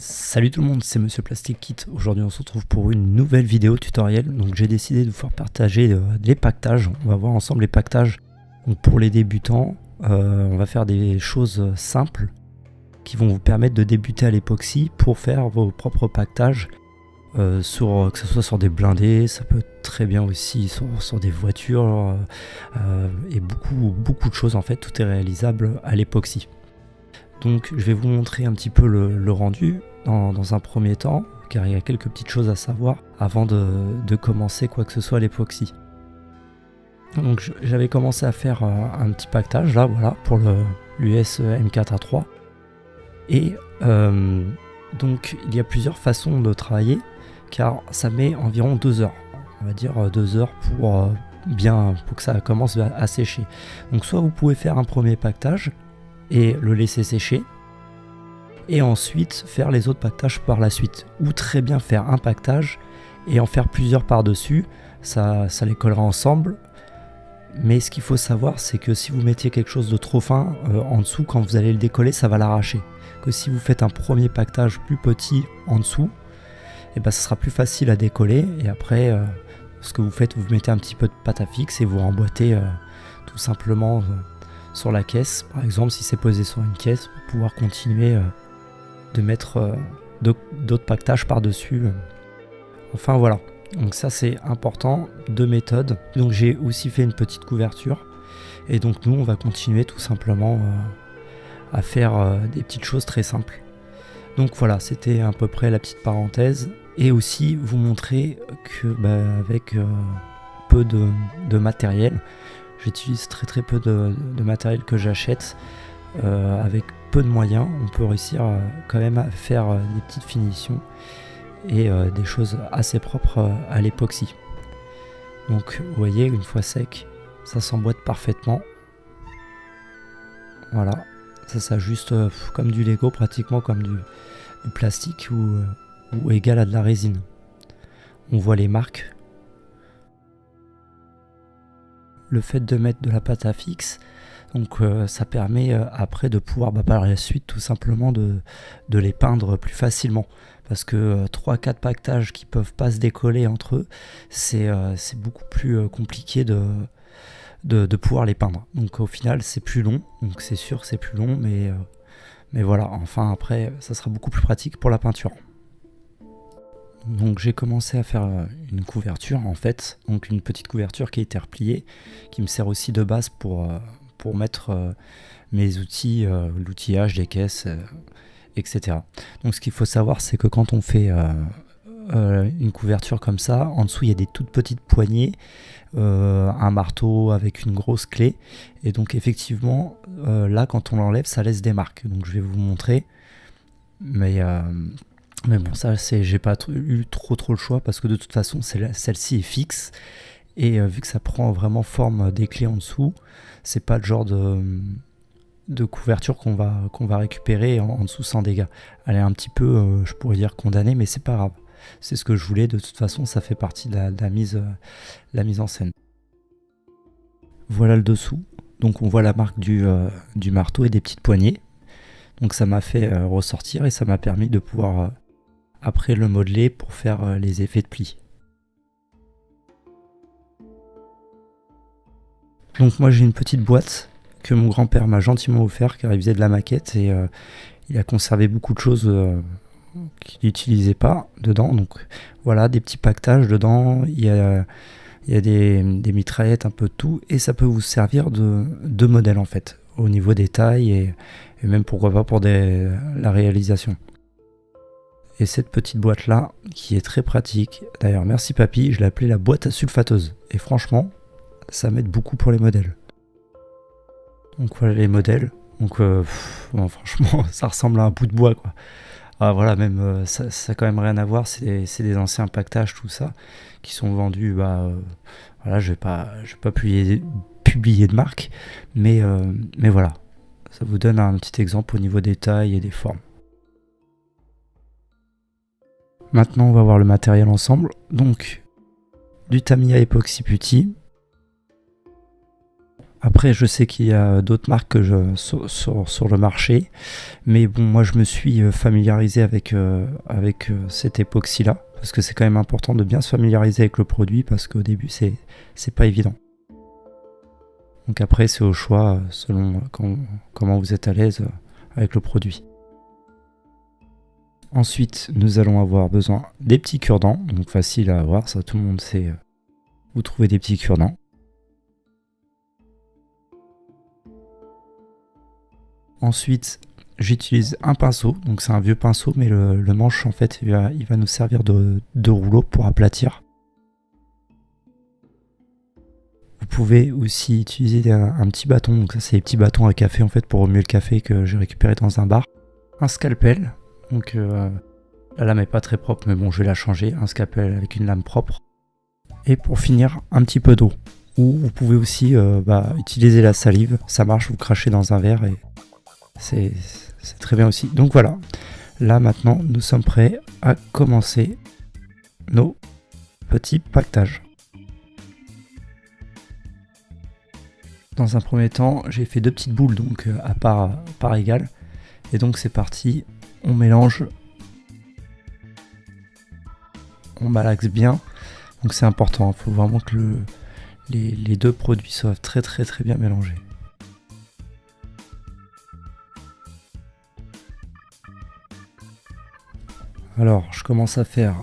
Salut tout le monde, c'est Monsieur Plastic Kit. Aujourd'hui, on se retrouve pour une nouvelle vidéo tutoriel. Donc, j'ai décidé de vous faire partager euh, les pactages. On va voir ensemble les pactages. Pour les débutants, euh, on va faire des choses simples qui vont vous permettre de débuter à l'époxy pour faire vos propres pactages. Euh, sur, que ce soit sur des blindés, ça peut très bien aussi sur, des voitures et beaucoup, beaucoup de choses en fait. Tout est réalisable à l'époxy. Donc je vais vous montrer un petit peu le, rendu dans, un premier temps, car il y a quelques petites choses à savoir avant de, commencer quoi que ce soit l'époxy. Donc j'avais commencé à faire euh, un, petit pactage là, voilà, pour l'US M4A3. Et euh, donc il y a plusieurs façons de travailler, car ça met environ deux heures. On va dire euh, deux heures pour bien pour que ça commence à sécher. Donc soit vous pouvez faire un premier pactage et le laisser sécher. Et ensuite faire les autres pactages par la suite. Ou très bien faire un pactage et en faire plusieurs par-dessus. Ça, ça les collera ensemble. Mais ce qu'il faut savoir, c'est que si vous mettiez quelque chose de trop fin euh, en dessous, quand vous allez le décoller, ça va l'arracher. Que si vous faites un premier pactage plus petit en dessous, et eh ben, ça sera plus facile à décoller. Et après, euh, ce que vous faites, vous mettez un petit peu de pâte à fixe et vous remboîtez euh, tout simplement sur la caisse, par exemple, si c'est posé sur une caisse, pour pouvoir continuer euh, de mettre euh, d'autres pactages par-dessus. Enfin voilà, donc ça c'est important, deux méthodes. Donc j'ai aussi fait une petite couverture. Et donc nous on va continuer tout simplement euh, à faire des petites choses très simples. Donc voilà, c'était à peu près la petite parenthèse. Et aussi vous montrer que bah, avec peu de matériel, J'utilise très très peu de, matériel que j'achète. Euh, avec peu de moyens, on peut réussir quand même à faire euh, des petites finitions et euh, des choses assez propres à l'époxy. Donc vous voyez, une fois sec, ça s'emboîte parfaitement. Voilà, ça s'ajuste comme du Lego, pratiquement comme du, plastique ou égal à de la résine. On voit les marques le fait de mettre de la pâte à fixe, donc euh, ça permet euh, après de pouvoir bah, par la suite tout simplement de, les peindre plus facilement. Parce que 3-4 euh, pactages qui peuvent pas se décoller entre eux, c'est beaucoup plus compliqué de, pouvoir les peindre. Donc au final c'est plus long, donc c'est sûr c'est plus long, mais voilà, enfin après ça sera beaucoup plus pratique pour la peinture. Donc j'ai commencé à faire euh, une couverture en fait, donc une petite couverture qui a été repliée, qui me sert aussi de base pour, euh, pour mettre euh, mes outils, l'outillage des caisses, etc. Donc ce qu'il faut savoir c'est que quand on fait une couverture comme ça, en dessous il y a des toutes petites poignées, un marteau avec une grosse clé, et donc effectivement là quand on l'enlève ça laisse des marques. Donc je vais vous montrer, mais mais bon, ça, c'est, j'ai pas eu trop trop le choix parce que de toute façon, celle-ci est fixe. Et euh, vu que ça prend vraiment forme des clés en dessous, c'est pas le genre de, de couverture qu'on va, qu'on va récupérer en, dessous sans dégâts. Elle est un petit peu, euh, je pourrais dire, condamnée, mais c'est pas grave. C'est ce que je voulais. De toute façon, ça fait partie de la, mise, euh, la mise en scène. Voilà le dessous. Donc on voit la marque du, du marteau et des petites poignées. Donc ça m'a fait ressortir et ça m'a permis de pouvoir après le modeler pour faire euh, les effets de pli. Donc moi j'ai une petite boîte que mon grand-père m'a gentiment offert car il faisait de la maquette et euh, il a conservé beaucoup de choses euh, qu'il n'utilisait pas dedans. Donc voilà, des petits pactages dedans, il y a, des, mitraillettes, un peu de tout et ça peut vous servir de, de modèle en fait au niveau des tailles et, même pourquoi pas pour la réalisation. Et cette petite boîte là, qui est très pratique. D'ailleurs, merci papy, je l'ai appelée la boîte à sulfateuse. Et franchement, ça m'aide beaucoup pour les modèles. Donc voilà les modèles. Donc euh, franchement, ça ressemble à un bout de bois quoi. Ah, voilà, même euh, ça, n'a quand même rien à voir. C'est des, anciens pactages, tout ça, qui sont vendus. Bah, euh, voilà, je vais pas, je vais pas publier, publier de marque, mais mais voilà, ça vous donne un petit exemple au niveau des tailles et des formes. Maintenant, on va voir le matériel ensemble. Donc, du Tamiya Epoxy Putty. Après, je sais qu'il y a d'autres marques sur, le marché, mais bon, moi je me suis euh, familiarisé avec, euh, euh, cette époxy-là, parce que c'est quand même important de bien se familiariser avec le produit, parce qu'au début, c'est pas évident. Donc après, c'est au choix selon comment vous êtes à l'aise avec le produit. Ensuite, nous allons avoir besoin des petits cure-dents, donc facile à avoir, ça tout le monde sait où trouver des petits cure-dents. Ensuite, j'utilise un pinceau, donc c'est un vieux pinceau, mais le, manche en fait, il va, nous servir de, rouleau pour aplatir. Vous pouvez aussi utiliser un, petit bâton, donc ça c'est les petits bâtons à café en fait pour remuer le café que j'ai récupéré dans un bar. Un scalpel, donc euh, la lame est pas très propre, mais bon je vais la changer. Un scalpel avec une lame propre. Et pour finir, un petit peu d'eau. Ou vous pouvez aussi euh, bah, utiliser la salive, ça marche, vous crachez dans un verre et c'est très bien aussi. Donc voilà, là maintenant nous sommes prêts à commencer nos petits pactages. Dans un premier temps, j'ai fait deux petites boules donc euh, à part, par égale. Et donc c'est parti, on mélange, on malaxe bien. Donc c'est important, il faut vraiment que les deux produits soient très très très bien mélangés. Alors, je commence à faire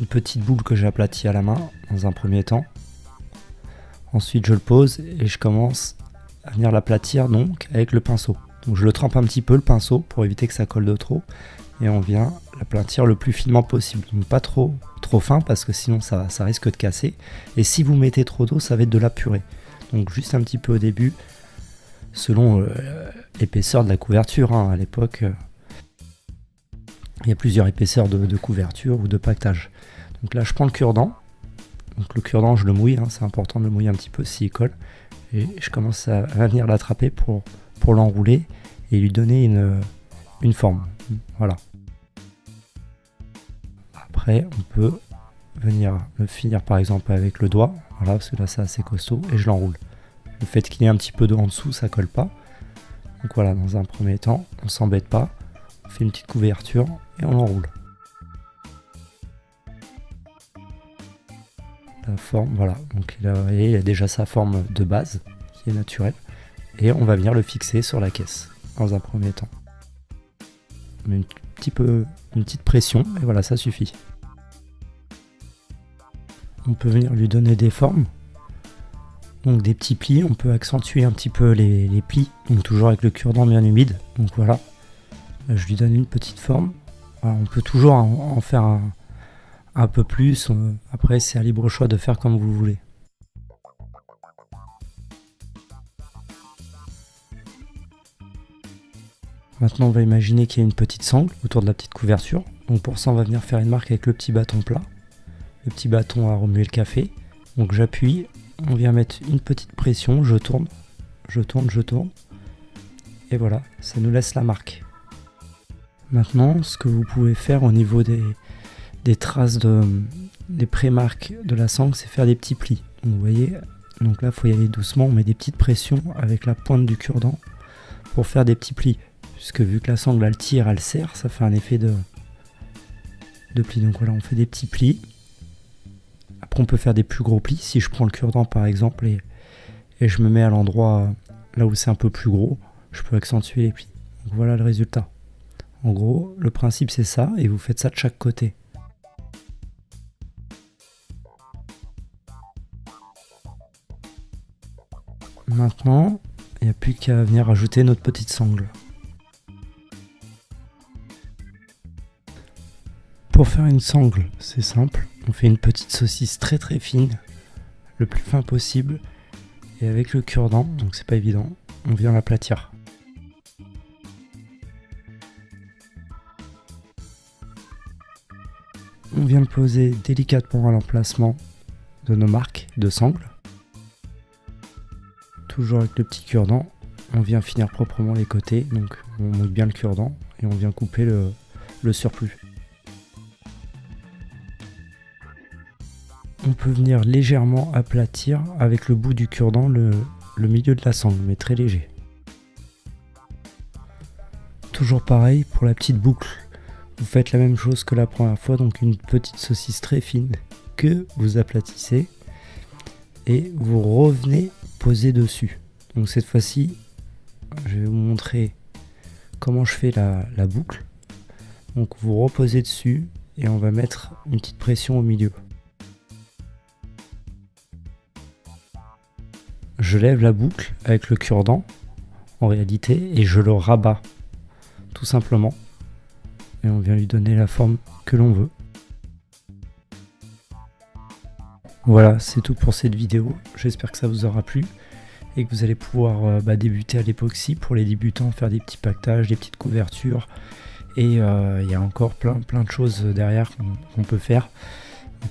une petite boule que j'ai aplatie à la main dans un premier temps. Ensuite, je le pose et je commence à venir l'aplatir donc avec le pinceau. Donc, je le trempe un petit peu le pinceau pour éviter que ça colle de trop et on vient l'aplatir le plus finement possible. Donc, pas trop trop fin parce que sinon ça, ça risque de casser. Et si vous mettez trop d'eau, ça va être de la purée. Donc, juste un petit peu au début, selon euh, l'épaisseur de la couverture. Hein, à l'époque, euh, il y a plusieurs épaisseurs de, couverture ou de pactage. Donc là, je prends le cure-dent. Donc le cure-dent, je le mouille, hein, c'est important de le mouiller un petit peu s'il colle. Et je commence à, venir l'attraper pour, pour l'enrouler et lui donner une, une forme. Voilà. Après, on peut venir le finir par exemple avec le doigt. Voilà, parce que là, c'est assez costaud et je l'enroule. Le fait qu'il ait un petit peu d'eau en dessous, ça colle pas. Donc voilà, dans un premier temps, on s'embête pas. On fait une petite couverture et on enroule. La forme, voilà, donc il a, il a déjà sa forme de base qui est naturelle et on va venir le fixer sur la caisse dans un premier temps. On met une, petite pression et voilà, ça suffit. On peut venir lui donner des formes, donc des petits plis, on peut accentuer un petit peu les, plis, donc toujours avec le cure-dent bien humide, donc voilà, je lui donne une petite forme. on peut toujours en, faire un, peu plus. Après, c'est à libre choix de faire comme vous voulez. Maintenant, on va imaginer qu'il y a une petite sangle autour de la petite couverture. Donc pour ça, on va venir faire une marque avec le petit bâton plat. Le petit bâton à remuer le café. Donc j'appuie, on vient mettre une petite pression, je tourne, je tourne, je tourne. Et voilà, ça nous laisse la marque. Maintenant, ce que vous pouvez faire au niveau des, traces de, des pré-marques de la sangle, c'est faire des petits plis. vous voyez, donc là, il faut y aller doucement. On met des petites pressions avec la pointe du cure-dent pour faire des petits plis. Puisque vu que la sangle, elle tire, elle serre, ça fait un effet de, de pli. Donc voilà, on fait des petits plis. Après, on peut faire des plus gros plis. Si je prends le cure-dent, par exemple, et, et je me mets à l'endroit là où c'est un peu plus gros, je peux accentuer les plis. Donc voilà le résultat. En gros, le principe c'est ça, et vous faites ça de chaque côté. Maintenant, il n'y a plus qu'à venir ajouter notre petite sangle. Pour faire une sangle, c'est simple. On fait une petite saucisse très très fine, le plus fin possible. Et avec le cure-dent, donc c'est pas évident, on vient l'aplatir. On vient le poser délicatement à l'emplacement de nos marques de sangle. Toujours avec le petit cure-dent, on vient finir proprement les côtés, donc on mouille bien le cure-dent et on vient couper le surplus. On peut venir légèrement aplatir avec le bout du cure-dent le, milieu de la sangle, mais très léger. Toujours pareil pour la petite boucle. Vous faites la même chose que la première fois, donc une petite saucisse très fine que vous aplatissez et vous revenez poser dessus. Donc cette fois-ci, je vais vous montrer comment je fais la, la boucle. Donc vous reposez dessus et on va mettre une petite pression au milieu. Je lève la boucle avec le cure-dent en réalité et je le rabats tout simplement et on vient lui donner la forme que l'on veut. Voilà, c'est tout pour cette vidéo. J'espère que ça vous aura plu et que vous allez pouvoir euh, bah, débuter à l'époxy pour les débutants, faire des petits pactages, des petites couvertures. Et euh, il y a encore plein, plein de choses derrière qu'on peut faire.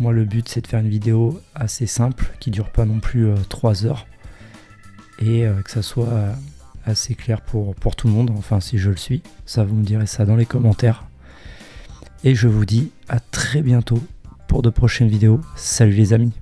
Moi le but c'est de faire une vidéo assez simple qui dure pas non plus 3 euh, heures et que ça soit assez clair pour, pour tout le monde, enfin si je le suis, ça vous me direz ça dans les commentaires. Et je vous dis à très bientôt pour de prochaines vidéos. Salut les amis